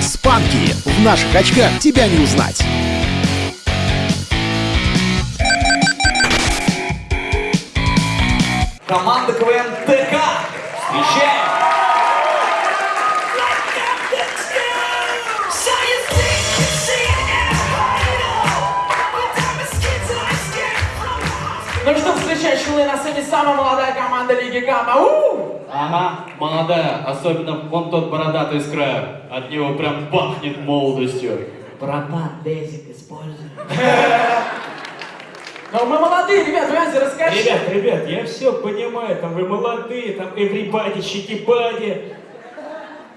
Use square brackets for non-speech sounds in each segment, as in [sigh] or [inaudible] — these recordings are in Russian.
Спанки! В наших очках тебя не узнать! Команда КВН ТК! Встречаем! Ну что, встречай, чулы на сцене самая молодая команда Лиги Гамма. У! Ага, молодая, особенно вон тот бородатый с края. От него прям пахнет молодостью. Братан, дезик используй. Ну мы молодые, ребят, Вязя, расскажи. Ребят, ребят, я все понимаю, там вы молодые, там everybody, щекипади.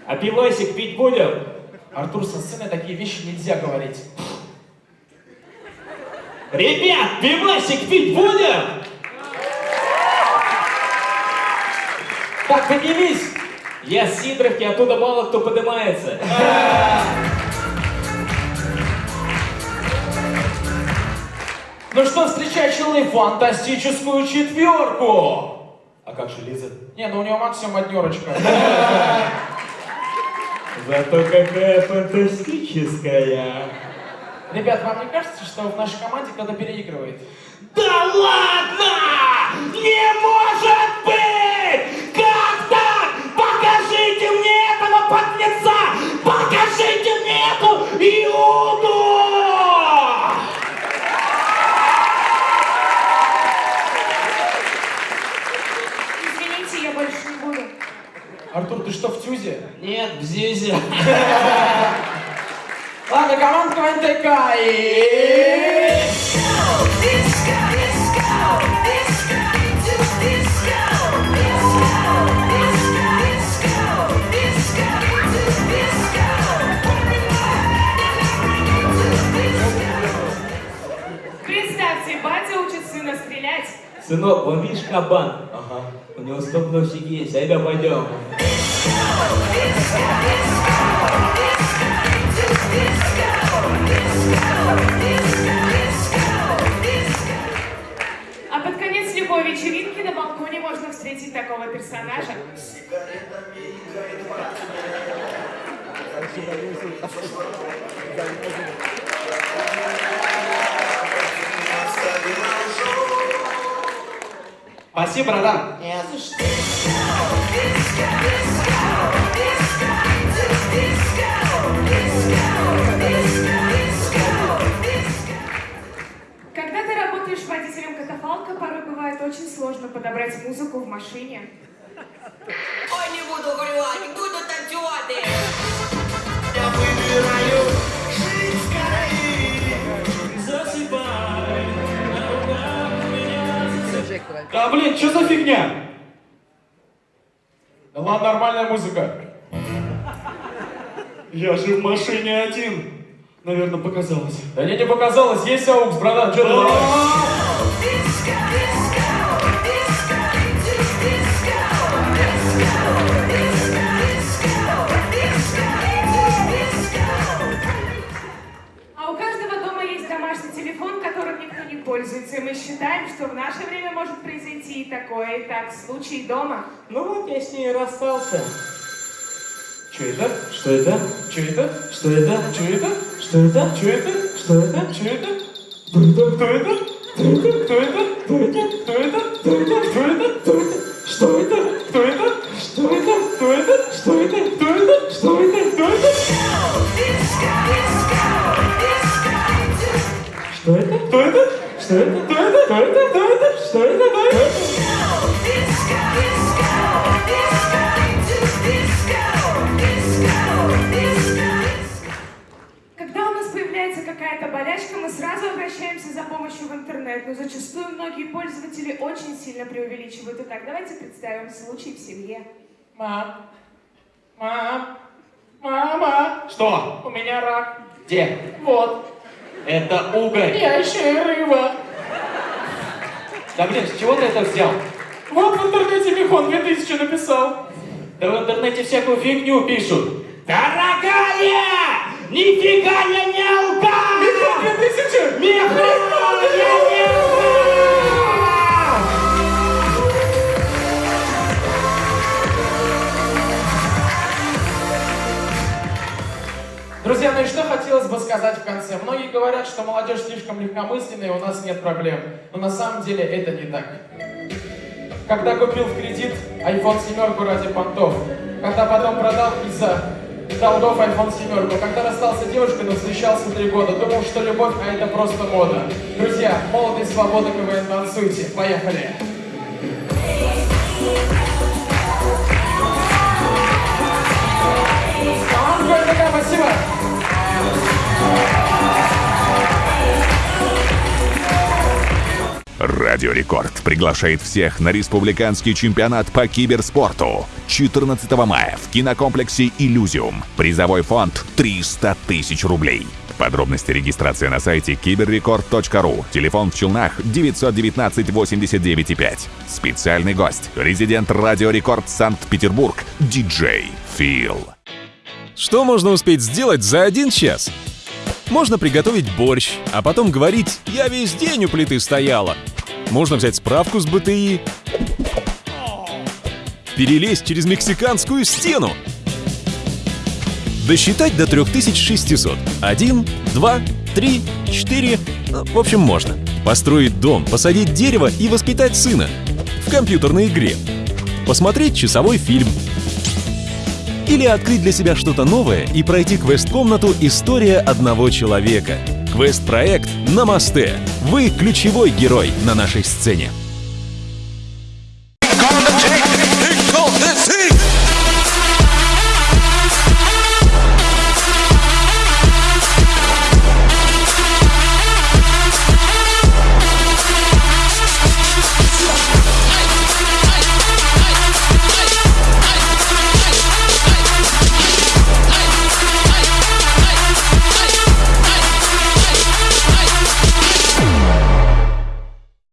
А пивасик пить будем? Артур, со сцены такие вещи нельзя говорить. Ребят, пивасик пить будем? Так, поднимись. Я с Сидоровки, оттуда мало кто поднимается. Ну что, встречай, челы, фантастическую четверку. А как же Лиза? Не, ну у него максимум однерочка. [laughs] Зато какая фантастическая. Ребят, вам не кажется, что в нашей команде кто-то переигрывает? Да ладно! Не может быть! Как так? Покажите мне этого подлеца! Покажите мне эту Иуду! Извините, я больше не буду. Артур, ты что, в тюзе? Нет, в Зизе. [laughs] Ладно, команда ТК и... Представьте, батя учит сына стрелять. Сынок, вон видишь кабан? Ага. У него стоп-носик есть, айда пойдем. А посвятить такого персонажа? Спасибо, братан. Не. Подобрать музыку в машине. Ой, не буду горювати, буду танцювати. Я выбираю жить скорее. Засыпай. на руках меня Да блин, что за фигня? Да ладно, нормальная музыка. Я же в машине один. Наверное, показалось. Да мне не показалось, есть аукс, братан, что ты наше время может произойти и такое. Итак, случай дома. Ну вот я с ней расстался. Что это? Что это? Что это? Что это? Что это? Что это? Что это? Что это? Что это? Кто это? Кто это? Кто это? Кто это? Кто это? Кто это? Кто это? Кто это? Что это? Кто это? Кто это? Кто это? Что это? Кто это? Когда у нас появляется какая-то болячка, мы сразу обращаемся за помощью в интернет, но зачастую многие пользователи очень сильно преувеличивают. Итак, давайте представим случай в семье. Мам. Мам. Мама. Что? У меня рак. Где? Вот. Это угорь. Я еще и рыба. Да блин, с чего ты это взял? Вот в интернете Михон 2000 написал. Да в интернете всякую фигню пишут. Дорогая! Нифига я не и что хотите сказать в конце. Многие говорят, что молодежь слишком легкомысленная, и у нас нет проблем. Но на самом деле это не так. Когда купил в кредит iPhone 7 ради понтов, когда потом продал из-за долгов iPhone 7, когда расстался девушкой, но встречался три года, думал, что любовь, а это просто мода. Друзья, молодость, свобода, КВН, танцуйте. Поехали! Радио Рекорд приглашает всех на республиканский чемпионат по киберспорту 14 мая в кинокомплексе «Иллюзиум». Призовой фонд 300 тысяч рублей. Подробности регистрации на сайте киберрекорд.ру. Телефон в Челнах 919 89 5. Специальный гость. Резидент Радио Рекорд Санкт-Петербург. Диджей Фил. Что можно успеть сделать за один час? Можно приготовить борщ, а потом говорить «я весь день у плиты стояла». Можно взять справку с БТИ, перелезть через мексиканскую стену, досчитать до 3600. Один, два, три, четыре, ну, в общем, можно. Построить дом, посадить дерево и воспитать сына. В компьютерной игре. Посмотреть часовой фильм. Или открыть для себя что-то новое и пройти квест-комнату «История одного человека». Квест-проект «На мосте». Вы ключевой герой на нашей сцене.